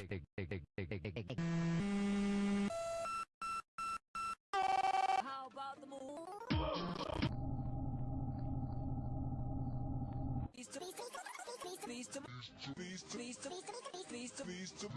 How about the moon? Please to please to please to please to please to please to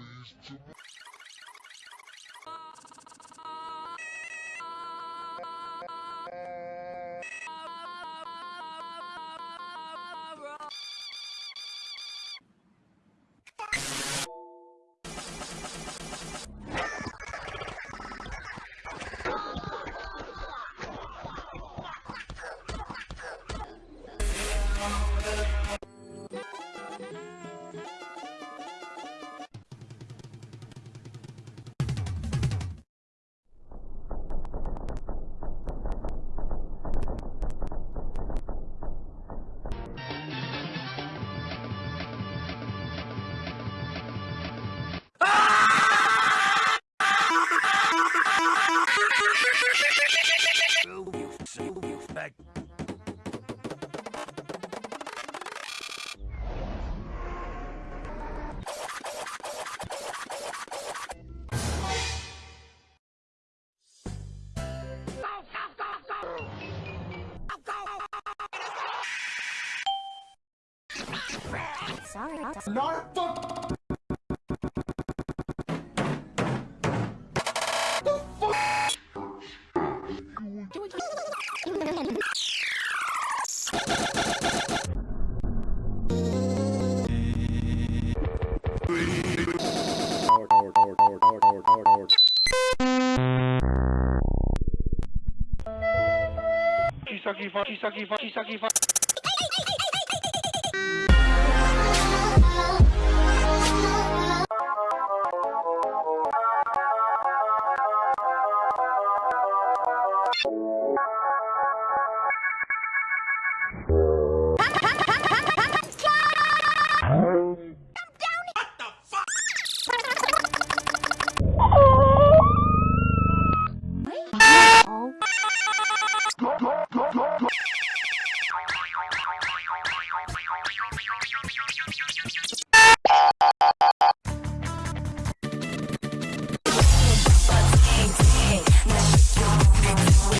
Sorry. Not the Kisaki, Kisaki, Kisaki, Kisaki.